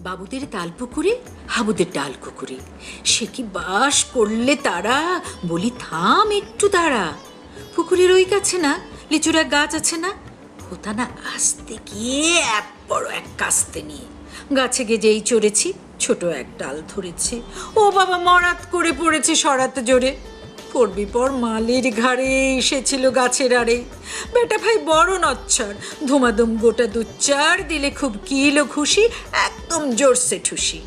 বাবুদের তাল পুকুরে, হাবুদের ডাল কুকুরে সে কি বাস করলে তারা? বলি, থাম একটু দাঁড়া পুকুরের ওই কাছে না, লিচুর গাছ আছে না? ওটা না আসতে গিয়ে এক বড় এক কাস্তে নিয়ে। গাছে গেজেই চড়েছি, ছোট এক ডাল ধরেছে। ও বাবা, মরাত করে পড়েছে সরাতে জোরে। পড়বি, পর মালির ঘাড়ে এসেছিল গাছের আড়ে। বেটা ভাই বড় নচ্ছর, ধুমাধুম গোটা দুচ্চার দিলে খুব কিলো খুশি, একদম জোরসে ঠুসি।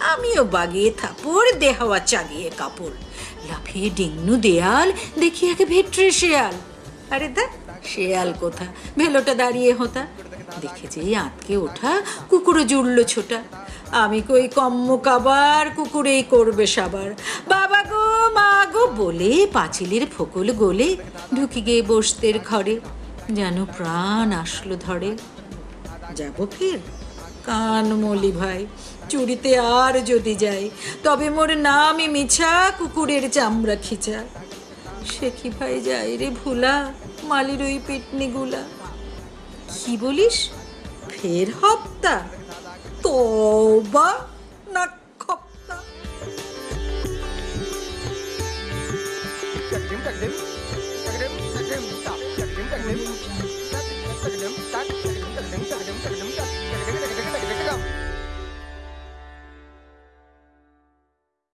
আমিও বাগিয়ে থাপড়, দেহাওয়া চাগিয়ে কাপড়। লাফিয়ে ডিংনু দেয়াল, দেখি একে ভেট্রে শেয়াল। আরে দেখ শেয়াল কোথা? ভেলোটা দাঁড়িয়ে হতা। দেখে যেই আটকে ওঠা, কুকুরও জুড়লো ছোটা। আমি কই কম্ম কাবার, কুকুরেই করবে সাবার। গো মা গো বলে পাঁচিলের ফোকল গোলে ঢুকি গিয়ে বসতের ঘরে, যেন প্রাণ আসলো ধরে। যাব ফের? কান মলি ভাই, চুরিতে আর যদি যাই, তবে মোর নামই মিছা, কুকুরের চামড়া খিচা। সে কি ভাই যাই রে ভুলা, মালির ওই পেটনিগুলা কি বলিস? ফের হপ্তা? তোবা तकड़िम तकड़िम तकड़िम सा तकड़िम तकड़िम तकड़िम सा तकड़िम तकड़िम तकड़िम